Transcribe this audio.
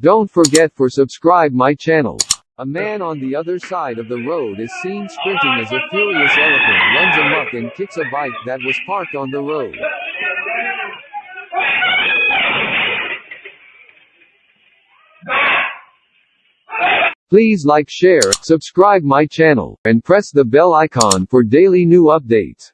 Don't forget for subscribe my channel. A man on the other side of the road is seen sprinting as a furious elephant runs amok and kicks a bike that was parked on the road. Please like share, subscribe my channel, and press the bell icon for daily new updates.